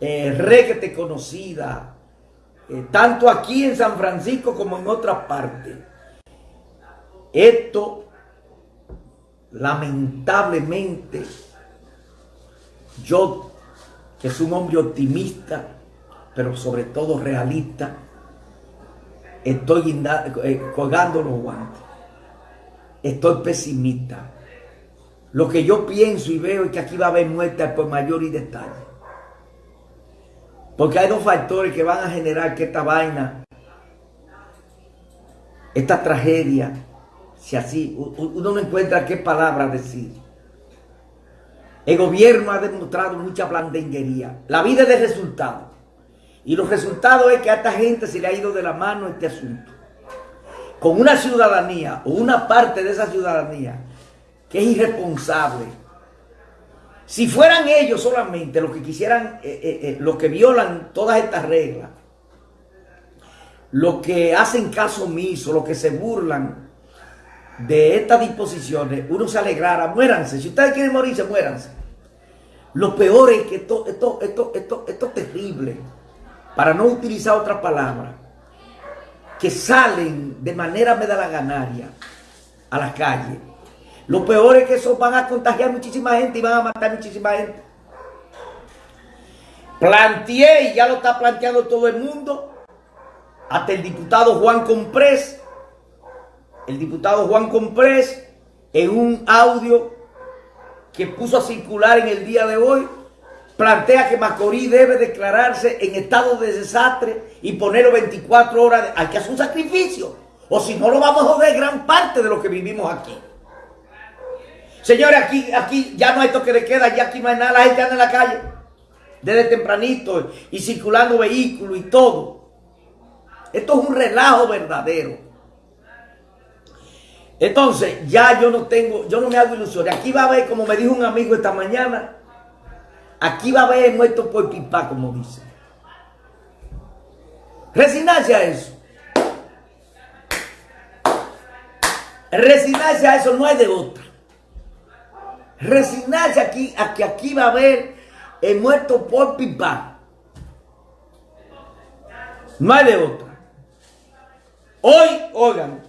eh, requete conocida, eh, tanto aquí en San Francisco como en otras partes. Esto, lamentablemente, yo, que soy un hombre optimista, pero sobre todo realista, estoy eh, colgando los guantes. Estoy pesimista. Lo que yo pienso y veo es que aquí va a haber muerte por mayor y detalle. Porque hay dos factores que van a generar que esta vaina, esta tragedia, si así, uno no encuentra qué palabra decir. El gobierno ha demostrado mucha blandenguería. La vida es de resultados. Y los resultados es que a esta gente se le ha ido de la mano este asunto. Con una ciudadanía o una parte de esa ciudadanía que es irresponsable, si fueran ellos solamente los que quisieran, eh, eh, eh, los que violan todas estas reglas, los que hacen caso omiso, los que se burlan de estas disposiciones, uno se alegrara, muéranse. Si ustedes quieren morirse, muéranse. Lo peor es que esto, esto, esto, esto, esto terrible, para no utilizar otra palabra, que salen de manera medalaganaria a las calles lo peor es que eso van a contagiar muchísima gente y van a matar muchísima gente. Planteé, y ya lo está planteando todo el mundo, hasta el diputado Juan Comprés, el diputado Juan Comprés, en un audio que puso a circular en el día de hoy, plantea que Macorís debe declararse en estado de desastre y ponerlo 24 horas. Hay que hacer un sacrificio. O si no, lo vamos a joder gran parte de lo que vivimos aquí. Señores, aquí, aquí ya no hay toque de queda, ya aquí no hay nada, la gente anda en la calle desde tempranito y circulando vehículos y todo. Esto es un relajo verdadero. Entonces, ya yo no tengo, yo no me hago ilusiones. Aquí va a haber, como me dijo un amigo esta mañana, aquí va a haber muerto por pipa, como dice. Resignarse a eso. Resignarse a eso no hay de otra resignarse aquí a que aquí va a haber el muerto por pipa. No hay de otra. Hoy, oigan,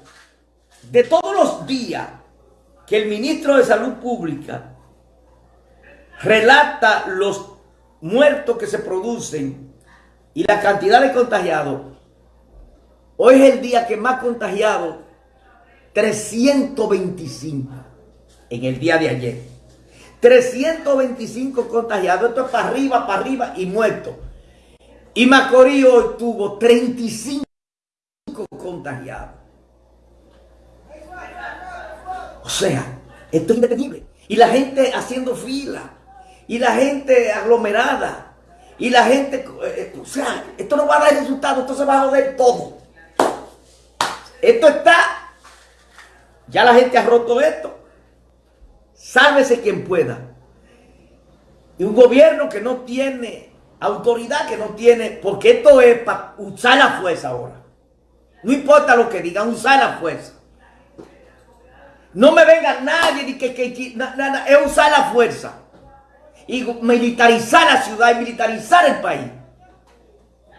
de todos los días que el ministro de Salud Pública relata los muertos que se producen y la cantidad de contagiados, hoy es el día que más contagiados, 325 en el día de ayer. 325 contagiados. Esto es para arriba, para arriba y muertos. Y Macorís hoy tuvo 35 contagiados. O sea, esto es indetenible. Y la gente haciendo fila. Y la gente aglomerada. Y la gente... Eh, o sea, esto no va a dar resultado. Esto se va a joder todo. Esto está... Ya la gente ha roto esto. Sálvese quien pueda. Y un gobierno que no tiene autoridad, que no tiene, porque esto es para usar la fuerza ahora. No importa lo que digan, usar la fuerza. No me venga nadie de que, que, nada, es usar la fuerza. Y militarizar la ciudad y militarizar el país.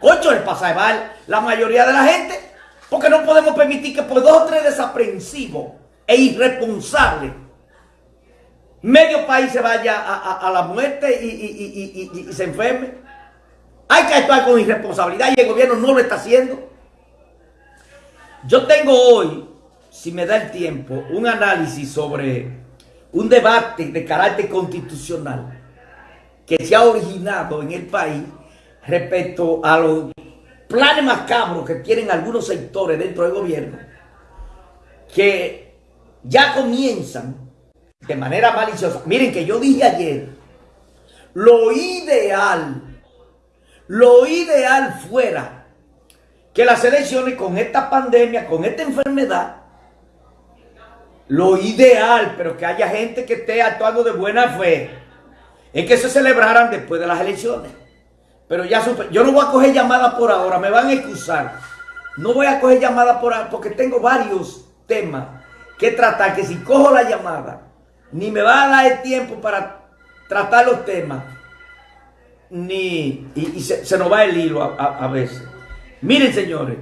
Cocho, el pasar la mayoría de la gente. Porque no podemos permitir que por dos o tres desaprensivos e irresponsables medio país se vaya a, la muerte y, se enferme. Hay que actuar con irresponsabilidad y el gobierno no lo está haciendo. Yo tengo hoy, si me da el tiempo, un análisis sobre un debate de carácter constitucional que se ha originado en el país respecto a los planes macabros que tienen algunos sectores dentro del gobierno que ya comienzan de manera maliciosa. Miren que yo dije ayer, lo ideal, lo ideal fuera que las elecciones con esta pandemia, con esta enfermedad, lo ideal, pero que haya gente que esté actuando de buena fe, es que se celebraran después de las elecciones. Pero ya yo no voy a coger llamadas por ahora, me van a excusar. No voy a coger llamadas por ahora porque tengo varios temas que tratar, que si cojo la llamada, ni me va a dar el tiempo para tratar los temas. ni... Y, se, nos va el hilo a, veces. Miren, señores.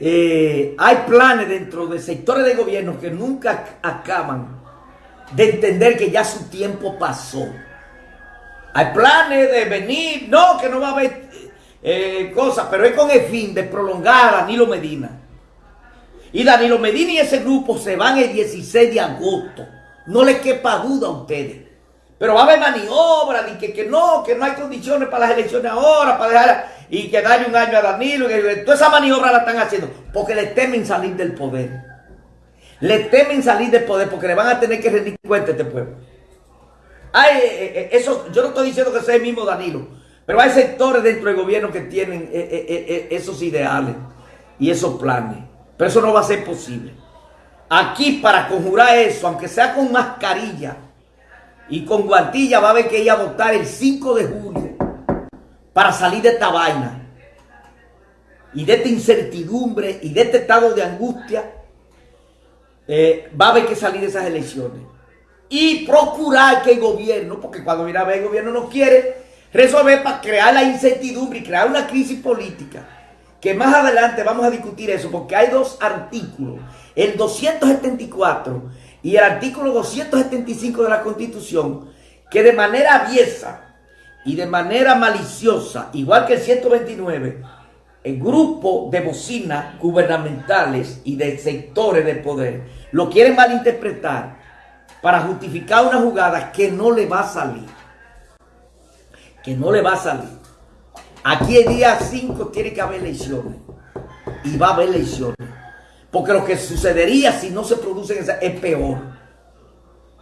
Eh, hay planes dentro de sectores de gobierno que nunca acaban de entender que ya su tiempo pasó. Hay planes de venir, no, que no va a haber eh, cosas, pero es con el fin de prolongar a Danilo Medina. Y Danilo Medina y ese grupo se van el 16 de agosto. No le quepa duda a ustedes. Pero va a haber maniobra, y que, que no, que no hay condiciones para las elecciones ahora, para dejar y que darle un año a Danilo. Que, toda esa maniobra la están haciendo porque le temen salir del poder. Le temen salir del poder porque le van a tener que rendir cuenta a este pueblo. Hay, eh, eh, eh, eso, yo no estoy diciendo que sea el mismo Danilo, pero hay sectores dentro del gobierno que tienen esos ideales y esos planes. Pero eso no va a ser posible. Aquí para conjurar eso, aunque sea con mascarilla y con guantilla, va a haber que ir a votar el 5 de junio para salir de esta vaina y de esta incertidumbre y de este estado de angustia. va a haber que salir de esas elecciones y procurar que el gobierno, porque cuando mira a ver el gobierno no quiere resolver para crear la incertidumbre y crear una crisis política, que más adelante vamos a discutir eso, porque hay dos artículos, el 274 y el artículo 275 de la Constitución, que de manera aviesa y de manera maliciosa, igual que el 129, el grupo de bocinas gubernamentales y de sectores de poder lo quieren malinterpretar para justificar una jugada que no le va a salir. Que no le va a salir. Aquí el día 5 tiene que haber elecciones. Y va a haber elecciones. Porque lo que sucedería si no se producen esas es peor.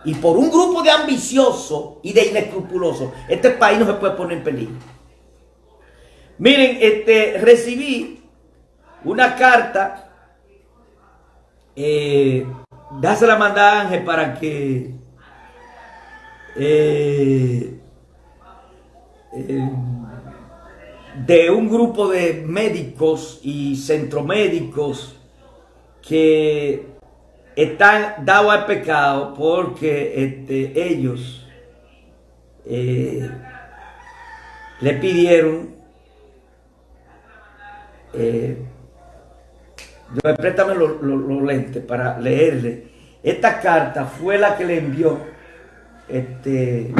Y por un grupo de ambiciosos y de inescrupulosos, este país no se puede poner en peligro. Miren, este, recibí una carta eh, dásela mandar a Ángel para que eh, eh, de un grupo de médicos y centromédicos que están dados al pecado porque este, ellos eh, le pidieron yo, préstame los lentes para leerle. Esta carta fue la que le envió este,